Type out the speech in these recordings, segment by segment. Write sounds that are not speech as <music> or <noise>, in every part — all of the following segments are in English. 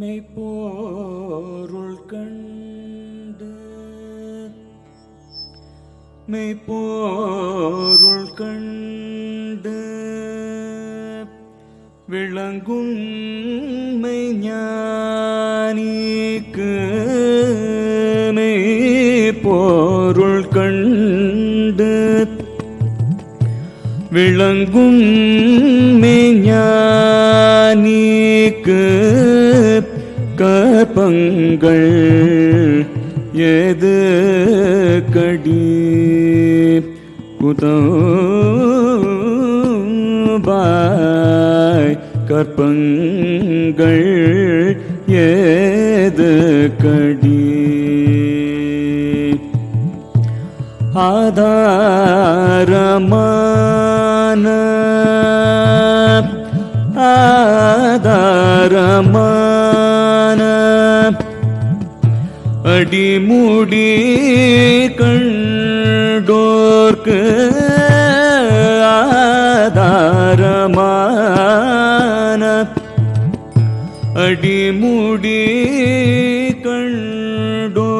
மெய்ப்போருள் கண்டு. மெய்ப்போருள் கண்டு. விளங்கும் மெய்ஞானிக்கு மெய்ப்போருள் கண்டு. விளங்கும் மெய்ஞான நீக்கு கபங்கள் எது கடி? குதபாய் கற்பங்கள் ஏது கடி? ஆதாரமான ആധാരമാണ് അടിമുടി കണ്ടോർക്ക് ആധാരമാന അടിമുടി കണ്ടോർക്ക്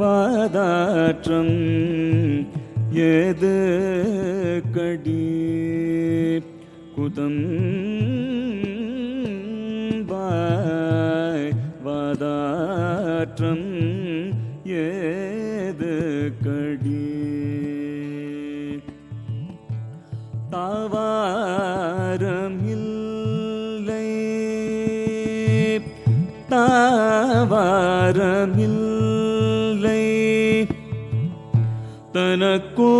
വാദാറ്റം வாய் வாதாற்றம் ஏது கடி தாவாரமில்லை தாவாரமில்லை தனக்கோ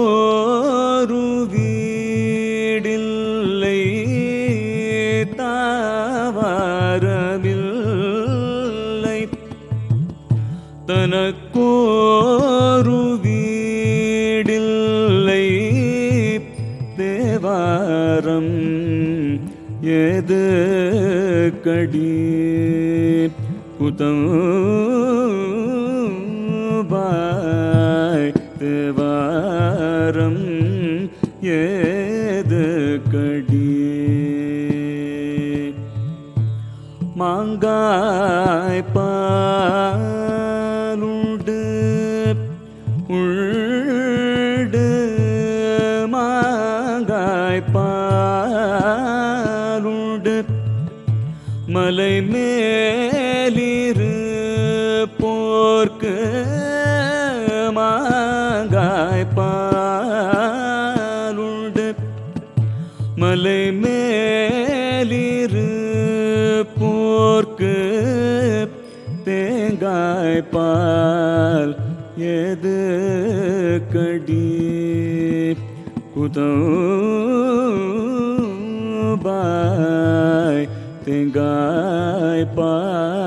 ஏது கடி குதம் பாய் தேவாரம் ஏது கடி மாங்காய் பா ಕಡಿ ಕುತೋ ಬಾಯ್ ತೆಂಗಾಯ್ Pai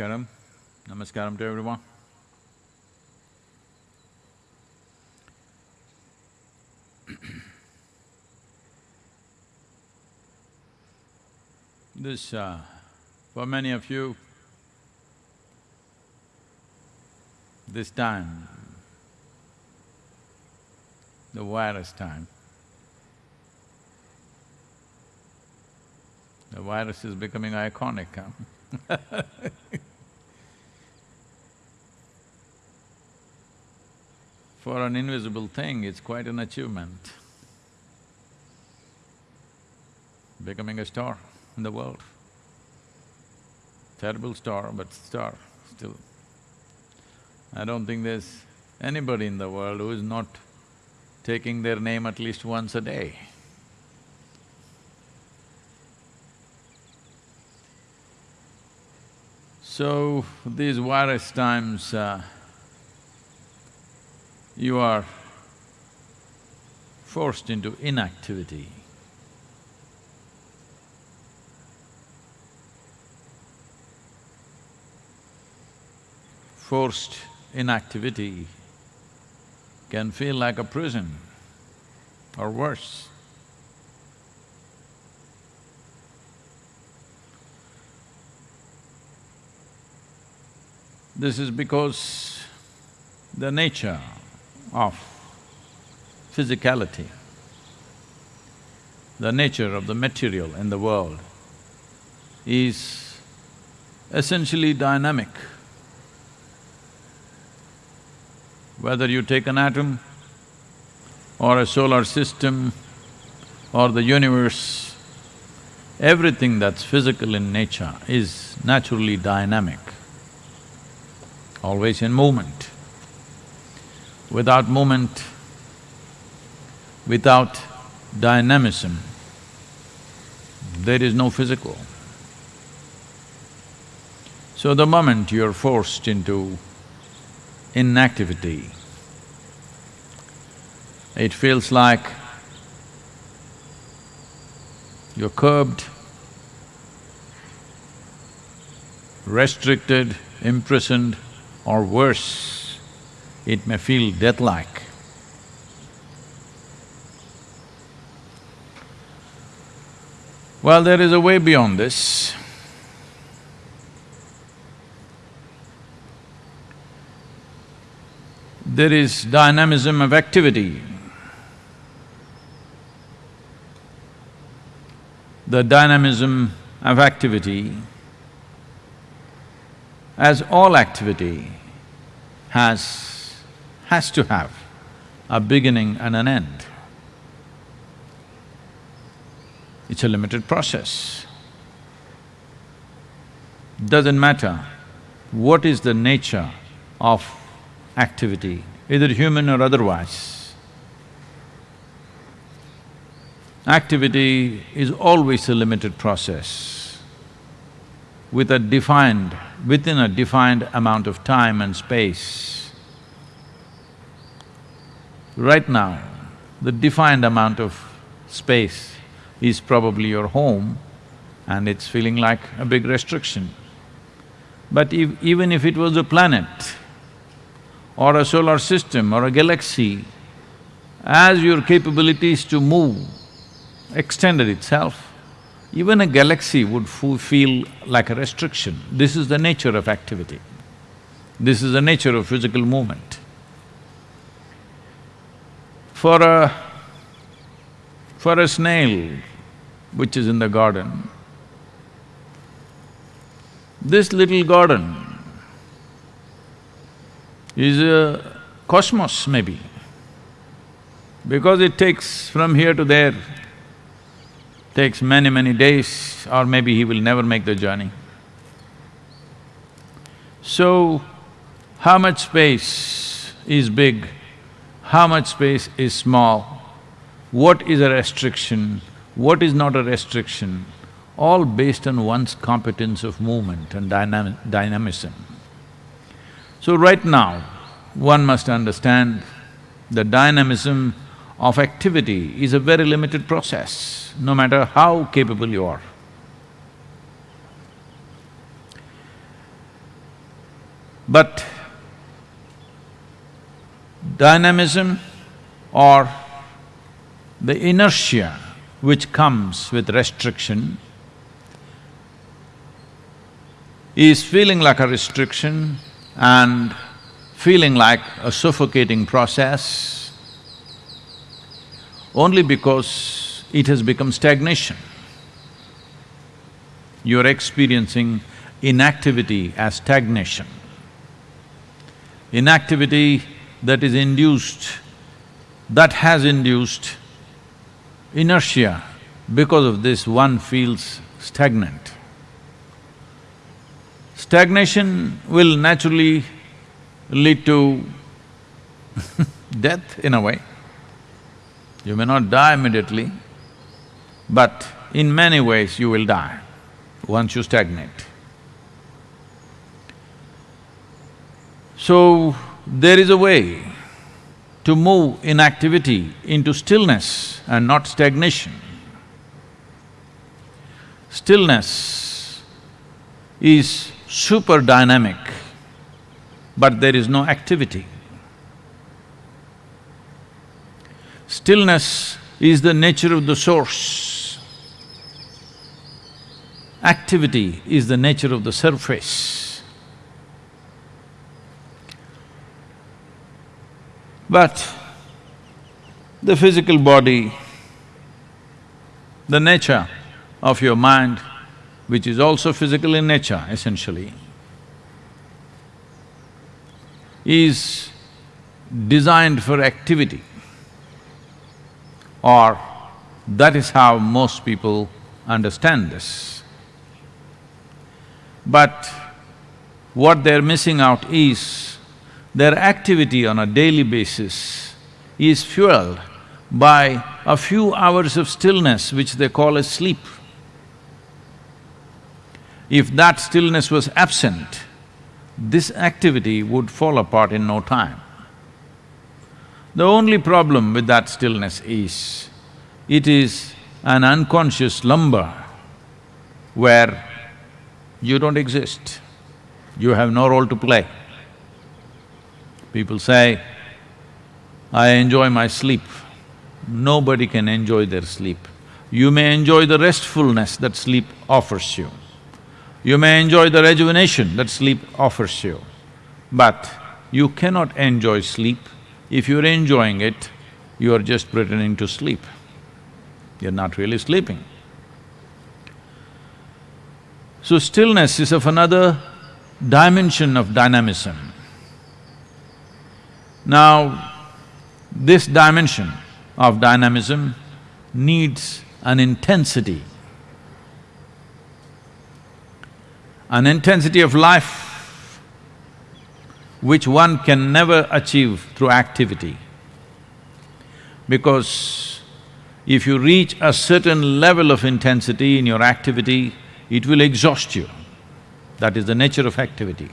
Namaskaram. Namaskaram to everyone. <clears throat> this, uh, for many of you, this time, the virus time, the virus is becoming iconic, huh? <laughs> For an invisible thing, it's quite an achievement. Becoming a star in the world. Terrible star, but star still. I don't think there's anybody in the world who is not taking their name at least once a day. So, these virus times, uh, you are forced into inactivity. Forced inactivity can feel like a prison or worse. This is because the nature of physicality, the nature of the material in the world is essentially dynamic. Whether you take an atom or a solar system or the universe, everything that's physical in nature is naturally dynamic, always in movement. Without movement, without dynamism, there is no physical. So the moment you're forced into inactivity, it feels like you're curbed, restricted, imprisoned, or worse it may feel death-like. Well, there is a way beyond this. There is dynamism of activity. The dynamism of activity, as all activity, has has to have a beginning and an end. It's a limited process. Doesn't matter what is the nature of activity, either human or otherwise. Activity is always a limited process with a defined… within a defined amount of time and space. Right now, the defined amount of space is probably your home and it's feeling like a big restriction. But if, even if it was a planet or a solar system or a galaxy, as your capabilities to move extended itself, even a galaxy would feel like a restriction. This is the nature of activity. This is the nature of physical movement. For a… for a snail which is in the garden, this little garden is a cosmos maybe, because it takes from here to there, takes many, many days or maybe he will never make the journey. So, how much space is big how much space is small, what is a restriction, what is not a restriction, all based on one's competence of movement and dynam dynamism. So right now, one must understand the dynamism of activity is a very limited process, no matter how capable you are. But dynamism or the inertia which comes with restriction is feeling like a restriction and feeling like a suffocating process only because it has become stagnation. You're experiencing inactivity as stagnation. Inactivity that is induced, that has induced inertia, because of this one feels stagnant. Stagnation will naturally lead to <laughs> death in a way. You may not die immediately, but in many ways you will die once you stagnate. So, there is a way to move inactivity into stillness and not stagnation. Stillness is super dynamic, but there is no activity. Stillness is the nature of the source. Activity is the nature of the surface. But the physical body, the nature of your mind, which is also physical in nature essentially, is designed for activity or that is how most people understand this. But what they're missing out is their activity on a daily basis is fueled by a few hours of stillness which they call as sleep. If that stillness was absent, this activity would fall apart in no time. The only problem with that stillness is, it is an unconscious slumber where you don't exist, you have no role to play. People say, I enjoy my sleep. Nobody can enjoy their sleep. You may enjoy the restfulness that sleep offers you. You may enjoy the rejuvenation that sleep offers you, but you cannot enjoy sleep. If you're enjoying it, you are just pretending to sleep. You're not really sleeping. So stillness is of another dimension of dynamism. Now, this dimension of dynamism needs an intensity, an intensity of life which one can never achieve through activity. Because if you reach a certain level of intensity in your activity, it will exhaust you. That is the nature of activity.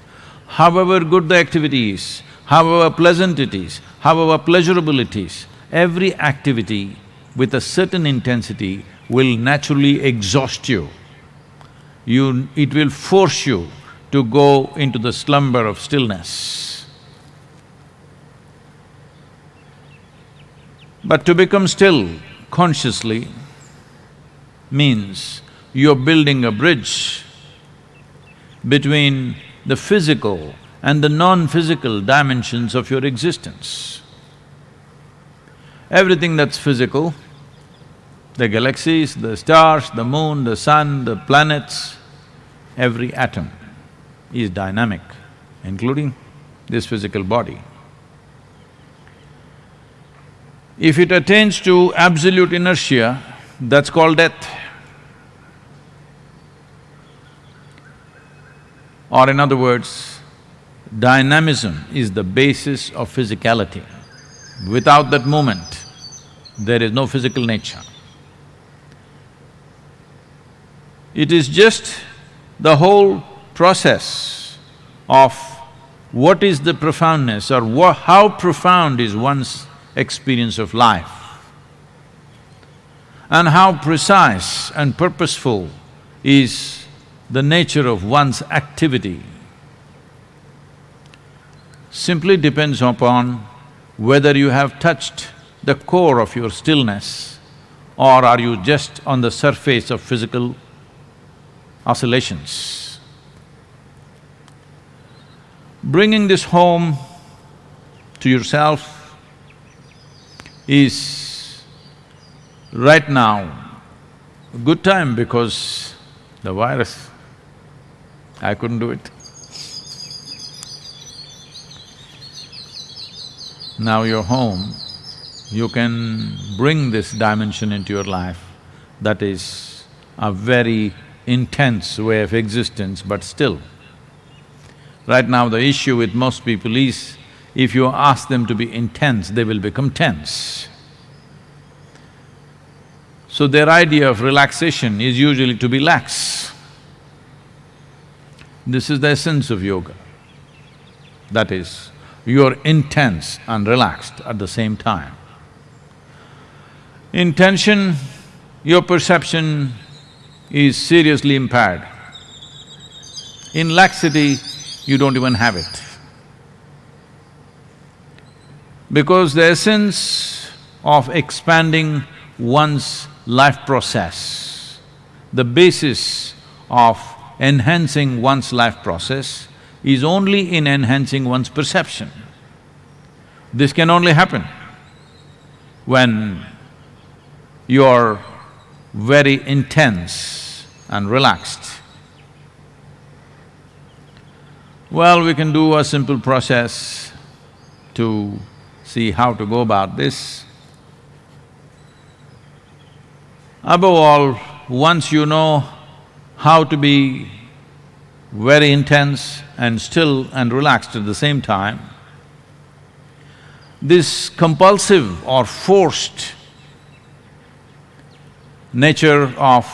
However good the activity is, however pleasant it is, however pleasurable it is, every activity with a certain intensity will naturally exhaust you. You… it will force you to go into the slumber of stillness. But to become still consciously means you're building a bridge between the physical and the non-physical dimensions of your existence. Everything that's physical, the galaxies, the stars, the moon, the sun, the planets, every atom is dynamic, including this physical body. If it attains to absolute inertia, that's called death. Or in other words, dynamism is the basis of physicality. Without that movement, there is no physical nature. It is just the whole process of what is the profoundness or how profound is one's experience of life and how precise and purposeful is the nature of one's activity. Simply depends upon whether you have touched the core of your stillness or are you just on the surface of physical oscillations. Bringing this home to yourself is right now a good time because the virus, I couldn't do it. Now you're home, you can bring this dimension into your life. That is a very intense way of existence, but still. Right now the issue with most people is, if you ask them to be intense, they will become tense. So their idea of relaxation is usually to be lax. This is the essence of yoga. That is, you're intense and relaxed at the same time. In tension, your perception is seriously impaired. In laxity, you don't even have it. Because the essence of expanding one's life process, the basis of enhancing one's life process is only in enhancing one's perception. This can only happen when you're very intense and relaxed. Well, we can do a simple process to see how to go about this. Above all, once you know how to be very intense and still and relaxed at the same time, this compulsive or forced nature of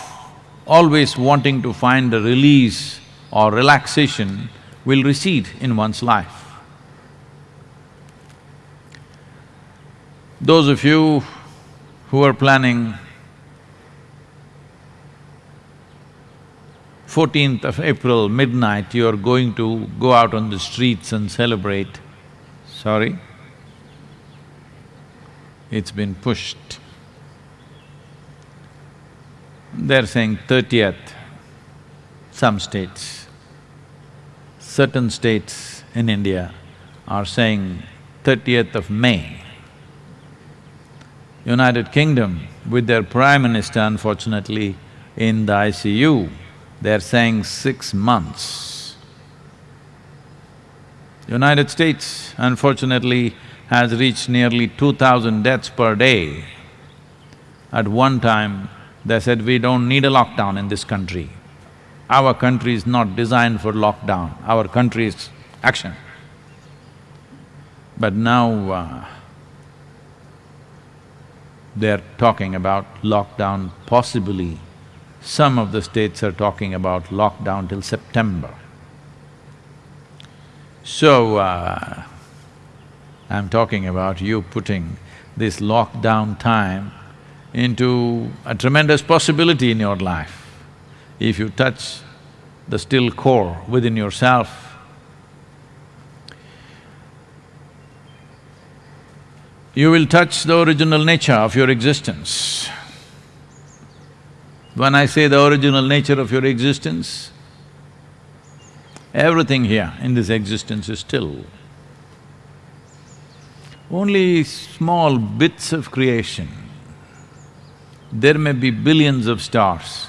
always wanting to find a release or relaxation will recede in one's life. Those of you who are planning fourteenth of April, midnight, you're going to go out on the streets and celebrate, sorry, it's been pushed. They're saying thirtieth, some states. Certain states in India are saying thirtieth of May. United Kingdom, with their Prime Minister unfortunately in the ICU, they're saying six months. United States, unfortunately, has reached nearly two thousand deaths per day. At one time, they said, we don't need a lockdown in this country. Our country is not designed for lockdown, our country is action. But now, uh, they're talking about lockdown possibly. Some of the states are talking about lockdown till September. So, uh, I'm talking about you putting this lockdown time into a tremendous possibility in your life. If you touch the still core within yourself, you will touch the original nature of your existence. When I say the original nature of your existence, everything here in this existence is still. Only small bits of creation there may be billions of stars,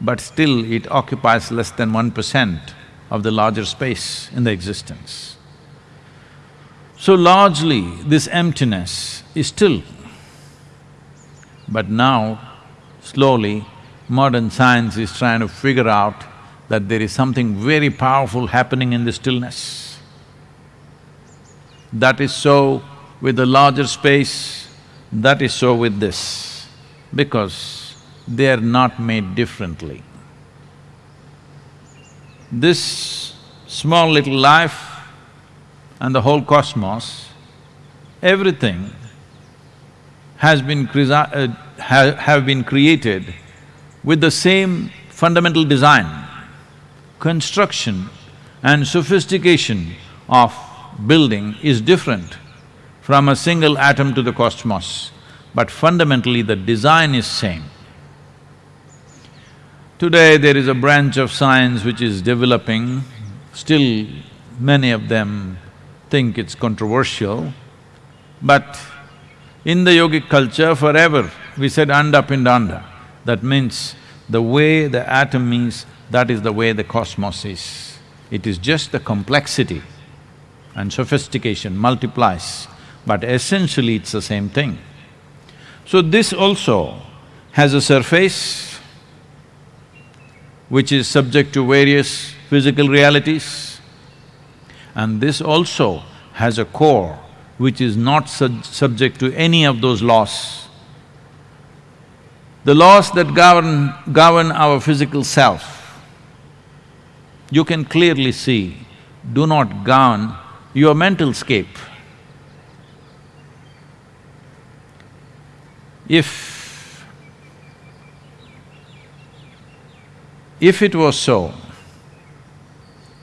but still it occupies less than one percent of the larger space in the existence. So largely, this emptiness is still. But now, slowly, modern science is trying to figure out that there is something very powerful happening in the stillness. That is so with the larger space, that is so with this because they are not made differently. This small little life and the whole cosmos, everything has been uh, ha have been created with the same fundamental design, construction and sophistication of building is different from a single atom to the cosmos, but fundamentally the design is same. Today there is a branch of science which is developing, still many of them think it's controversial, but in the yogic culture forever we said anda pindanda. That means the way the atom is, that is the way the cosmos is. It is just the complexity and sophistication multiplies, but essentially it's the same thing. So this also has a surface which is subject to various physical realities, and this also has a core which is not sub subject to any of those laws. The laws that govern… govern our physical self, you can clearly see, do not govern your mental scape. If… if it was so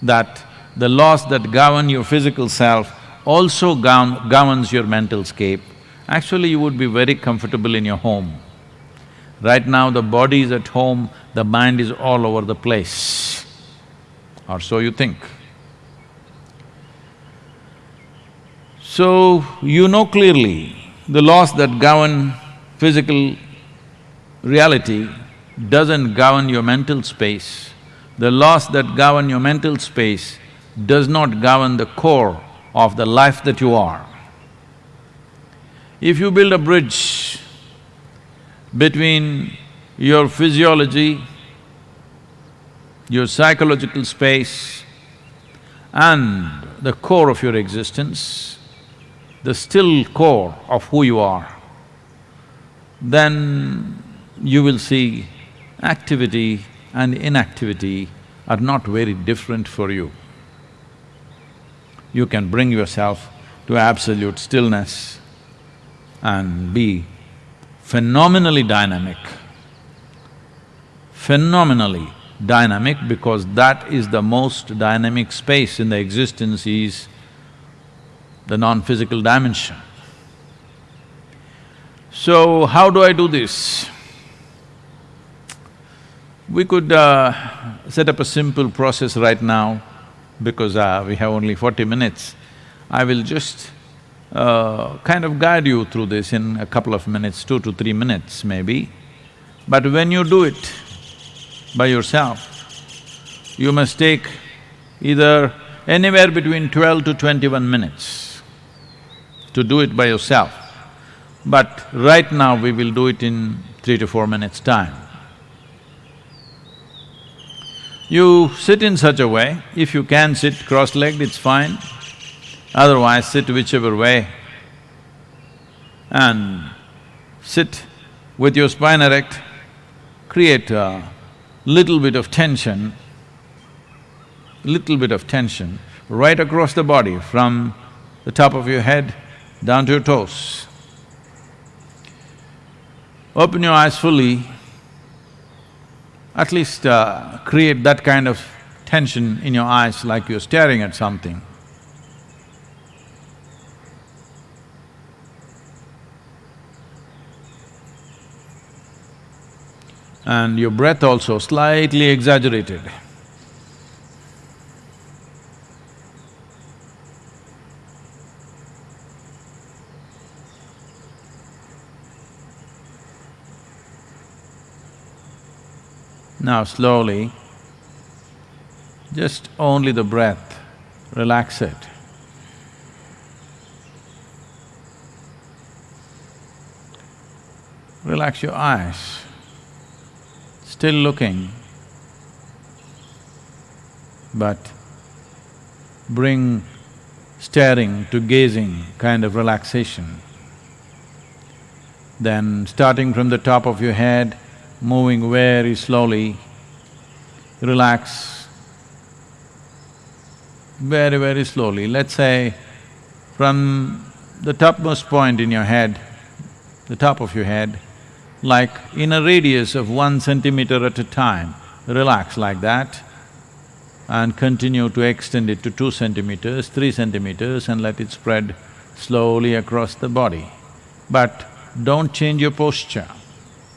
that the laws that govern your physical self also govern, governs your mental scape, actually you would be very comfortable in your home. Right now the body is at home, the mind is all over the place, or so you think. So, you know clearly the laws that govern physical reality doesn't govern your mental space. The laws that govern your mental space does not govern the core of the life that you are. If you build a bridge between your physiology, your psychological space and the core of your existence, the still core of who you are, then you will see activity and inactivity are not very different for you. You can bring yourself to absolute stillness and be phenomenally dynamic. Phenomenally dynamic because that is the most dynamic space in the existence is the non-physical dimension. So, how do I do this? We could uh, set up a simple process right now because uh, we have only forty minutes. I will just uh, kind of guide you through this in a couple of minutes, two to three minutes maybe. But when you do it by yourself, you must take either anywhere between twelve to twenty-one minutes to do it by yourself. But right now we will do it in three to four minutes' time. You sit in such a way, if you can sit cross-legged, it's fine, otherwise sit whichever way and sit with your spine erect, create a little bit of tension, little bit of tension right across the body from the top of your head down to your toes. Open your eyes fully, at least uh, create that kind of tension in your eyes like you're staring at something. And your breath also slightly exaggerated. Now slowly, just only the breath, relax it. Relax your eyes, still looking, but bring staring to gazing kind of relaxation. Then starting from the top of your head, moving very slowly, relax very, very slowly. Let's say from the topmost point in your head, the top of your head, like in a radius of one centimeter at a time, relax like that. and continue to extend it to two centimeters, three centimeters and let it spread slowly across the body. But don't change your posture.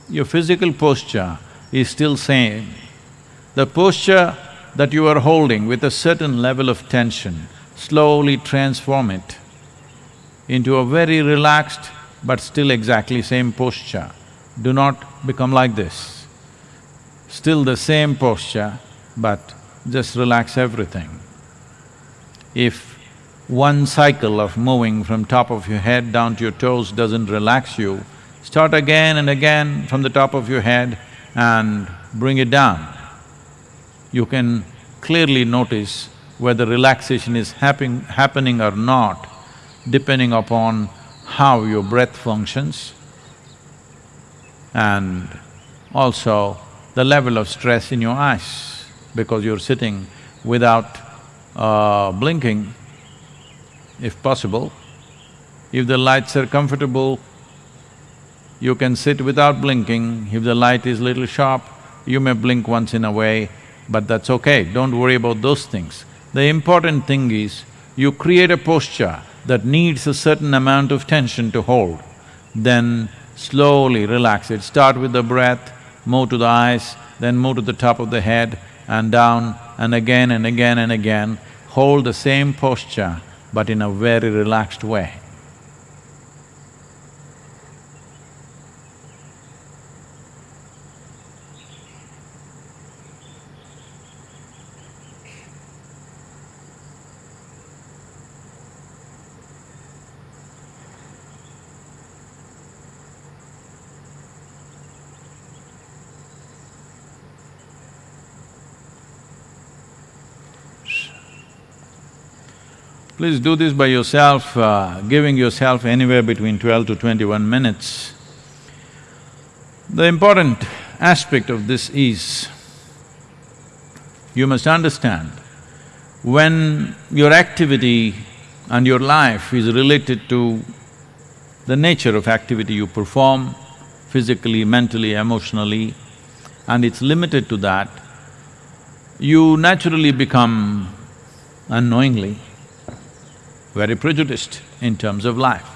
Your physical posture is still same. The posture that you are holding with a certain level of tension, slowly transform it into a very relaxed but still exactly same posture. Do not become like this. Still the same posture, but just relax everything. If one cycle of moving from top of your head down to your toes doesn't relax you, start again and again from the top of your head and bring it down. You can clearly notice whether relaxation is happen happening or not, depending upon how your breath functions and also the level of stress in your eyes because you're sitting without uh, blinking, if possible. If the lights are comfortable, you can sit without blinking. If the light is little sharp, you may blink once in a way, but that's okay, don't worry about those things. The important thing is, you create a posture that needs a certain amount of tension to hold, then slowly relax it. Start with the breath, move to the eyes, then move to the top of the head and down and again and again and again. Hold the same posture but in a very relaxed way. Please do this by yourself, uh, giving yourself anywhere between twelve to twenty-one minutes. The important aspect of this is, you must understand, when your activity and your life is related to the nature of activity you perform, physically, mentally, emotionally, and it's limited to that, you naturally become unknowingly very prejudiced in terms of life.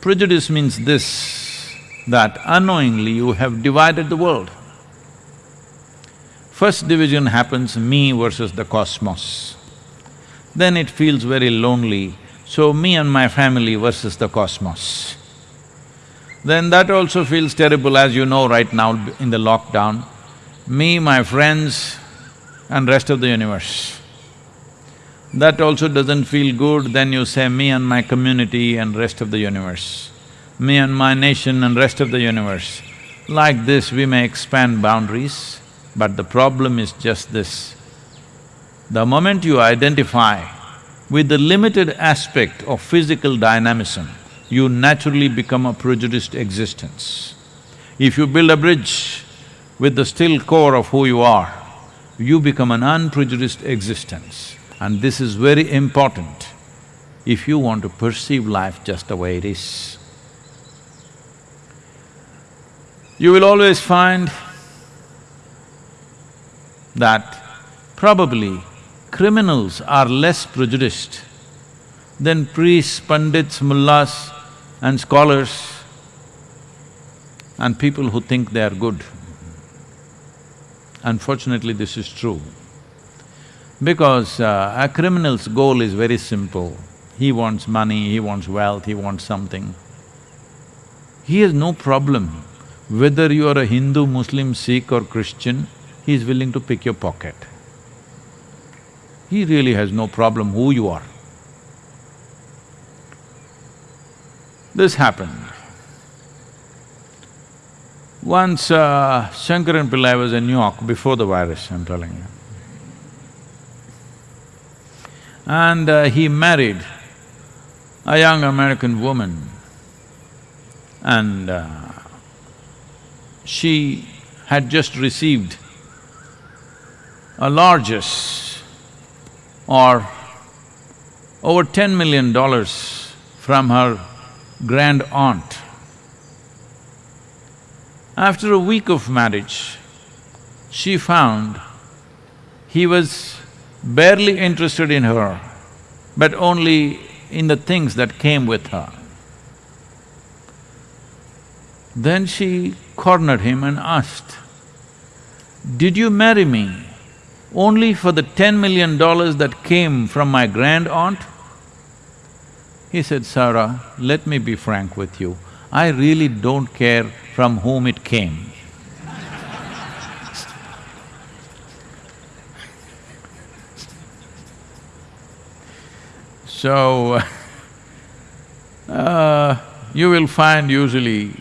Prejudice means this, that unknowingly you have divided the world. First division happens me versus the cosmos. Then it feels very lonely, so me and my family versus the cosmos. Then that also feels terrible as you know right now in the lockdown, me, my friends and rest of the universe. That also doesn't feel good, then you say, me and my community and rest of the universe, me and my nation and rest of the universe. Like this, we may expand boundaries, but the problem is just this. The moment you identify with the limited aspect of physical dynamism, you naturally become a prejudiced existence. If you build a bridge with the still core of who you are, you become an unprejudiced existence. And this is very important if you want to perceive life just the way it is. You will always find that probably criminals are less prejudiced than priests, pandits, mullahs and scholars and people who think they are good. Unfortunately, this is true. Because uh, a criminal's goal is very simple. He wants money, he wants wealth, he wants something. He has no problem whether you are a Hindu, Muslim, Sikh or Christian, he is willing to pick your pocket. He really has no problem who you are. This happened. Once uh, Shankaran Pillai was in New York before the virus, I'm telling you. And uh, he married a young American woman and uh, she had just received a largesse or over ten million dollars from her grand aunt. After a week of marriage, she found He was barely interested in her, but only in the things that came with her. Then she cornered him and asked, Did you marry me only for the ten million dollars that came from my grand aunt? He said, Sarah, let me be frank with you, I really don't care from whom it came. So, <laughs> uh, you will find usually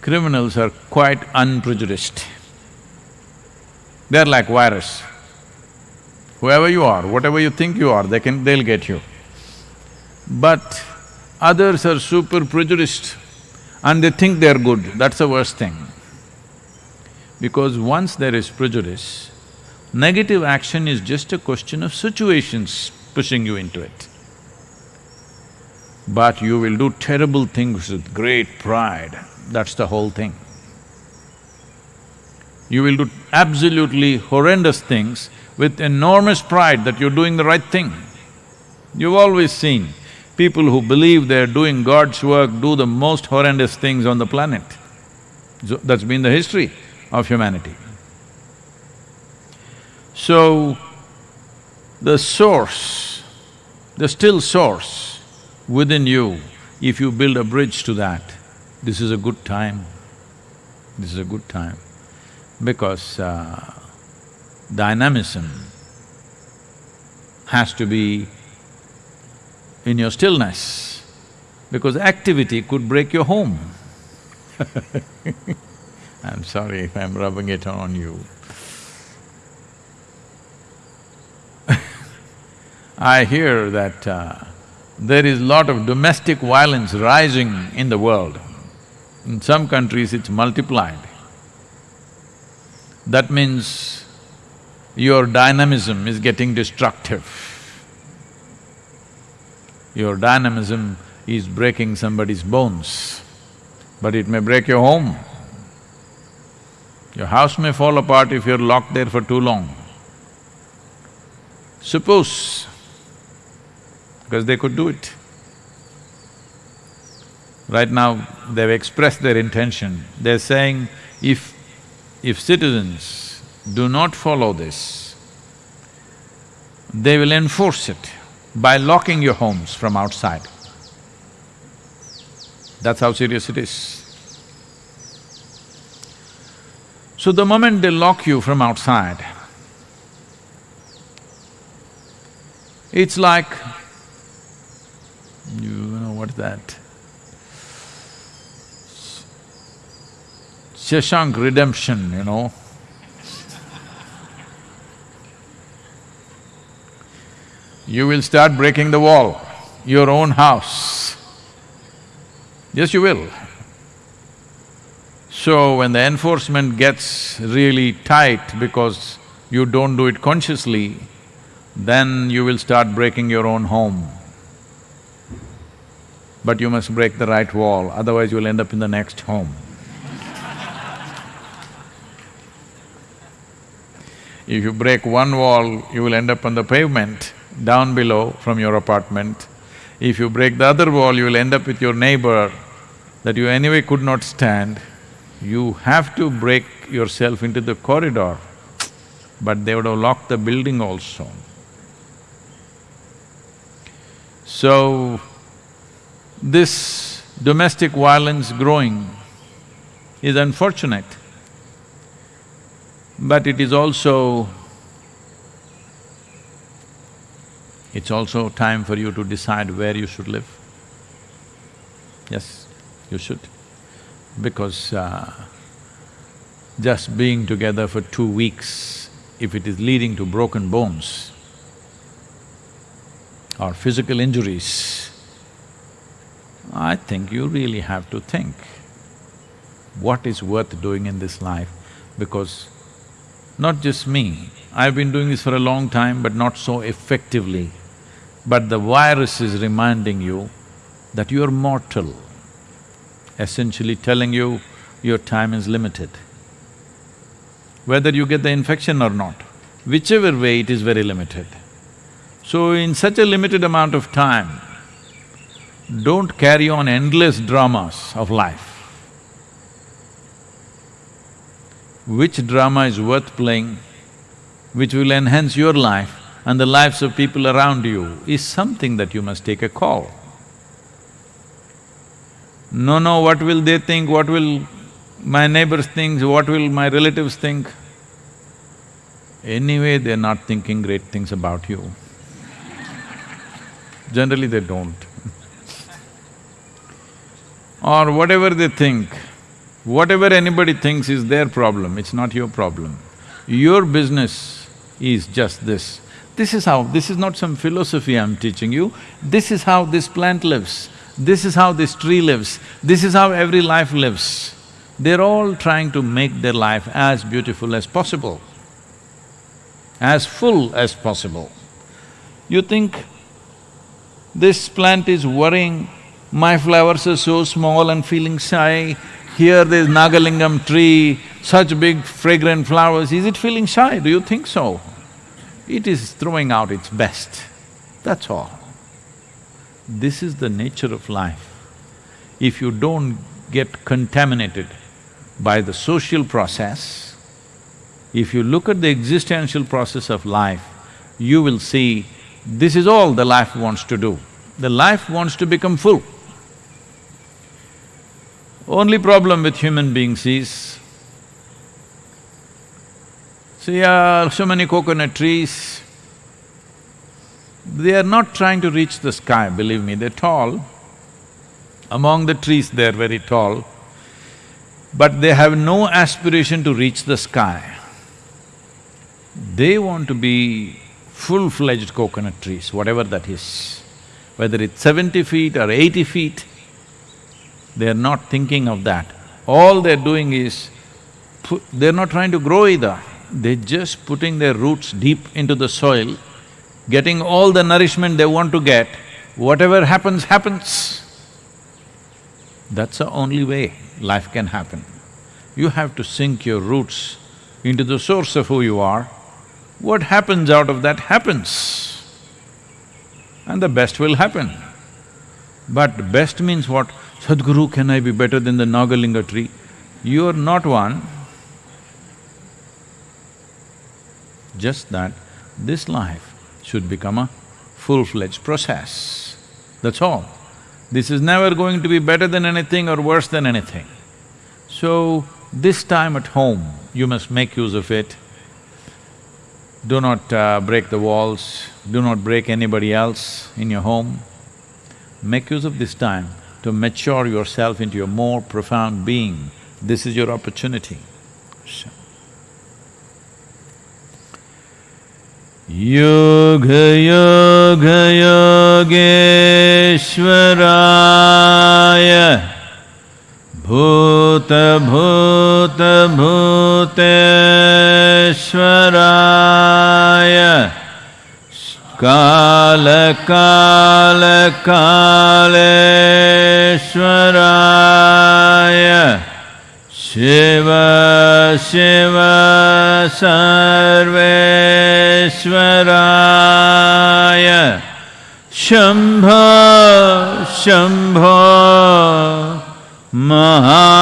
criminals are quite unprejudiced. They're like virus. Whoever you are, whatever you think you are, they can… they'll get you. But others are super prejudiced and they think they're good, that's the worst thing. Because once there is prejudice, negative action is just a question of situations pushing you into it but you will do terrible things with great pride, that's the whole thing. You will do absolutely horrendous things with enormous pride that you're doing the right thing. You've always seen people who believe they're doing God's work do the most horrendous things on the planet. So that's been the history of humanity. So, the source, the still source, within you, if you build a bridge to that, this is a good time, this is a good time. Because uh, dynamism has to be in your stillness, because activity could break your home. <laughs> I'm sorry if I'm rubbing it on you. <laughs> I hear that uh, there is lot of domestic violence rising in the world. In some countries it's multiplied. That means your dynamism is getting destructive. Your dynamism is breaking somebody's bones, but it may break your home. Your house may fall apart if you're locked there for too long. Suppose because they could do it. Right now, they've expressed their intention. They're saying, if… if citizens do not follow this, they will enforce it by locking your homes from outside. That's how serious it is. So the moment they lock you from outside, it's like you know what's that? Shawshank redemption, you know. you will start breaking the wall, your own house. Yes, you will. So when the enforcement gets really tight because you don't do it consciously, then you will start breaking your own home but you must break the right wall, otherwise you'll end up in the next home. If you break one wall, you will end up on the pavement down below from your apartment. If you break the other wall, you will end up with your neighbor that you anyway could not stand. You have to break yourself into the corridor, but they would have locked the building also. So, this domestic violence growing is unfortunate, but it is also… it's also time for you to decide where you should live. Yes, you should. Because uh, just being together for two weeks, if it is leading to broken bones or physical injuries, I think you really have to think what is worth doing in this life because not just me, I've been doing this for a long time but not so effectively. But the virus is reminding you that you're mortal, essentially telling you your time is limited. Whether you get the infection or not, whichever way it is very limited. So in such a limited amount of time, don't carry on endless dramas of life. Which drama is worth playing, which will enhance your life and the lives of people around you is something that you must take a call. No, no, what will they think, what will my neighbors think, what will my relatives think? Anyway, they're not thinking great things about you. Generally, they don't. Or whatever they think, whatever anybody thinks is their problem, it's not your problem. Your business is just this. This is how… this is not some philosophy I'm teaching you, this is how this plant lives, this is how this tree lives, this is how every life lives. They're all trying to make their life as beautiful as possible, as full as possible. You think this plant is worrying, my flowers are so small and feeling shy, here there's Nagalingam tree, such big fragrant flowers, is it feeling shy? Do you think so? It is throwing out its best, that's all. This is the nature of life. If you don't get contaminated by the social process, if you look at the existential process of life, you will see this is all the life wants to do. The life wants to become full. Only problem with human beings is, See, uh, so many coconut trees, they are not trying to reach the sky, believe me, they're tall. Among the trees, they're very tall, but they have no aspiration to reach the sky. They want to be full-fledged coconut trees, whatever that is. Whether it's seventy feet or eighty feet, they're not thinking of that. All they're doing is, they're not trying to grow either they're just putting their roots deep into the soil, getting all the nourishment they want to get, whatever happens, happens. That's the only way life can happen. You have to sink your roots into the source of who you are. What happens out of that happens. And the best will happen. But best means what? Sadhguru, can I be better than the Nagalinga tree? You're not one, just that this life should become a full-fledged process, that's all. This is never going to be better than anything or worse than anything. So, this time at home, you must make use of it. Do not uh, break the walls, do not break anybody else in your home. Make use of this time to mature yourself into a more profound being. This is your opportunity. So. Yoga yoga कालकालकालेश्वराय Shiv Shiv सर्वेश्वराय Shambho Shambho महाधे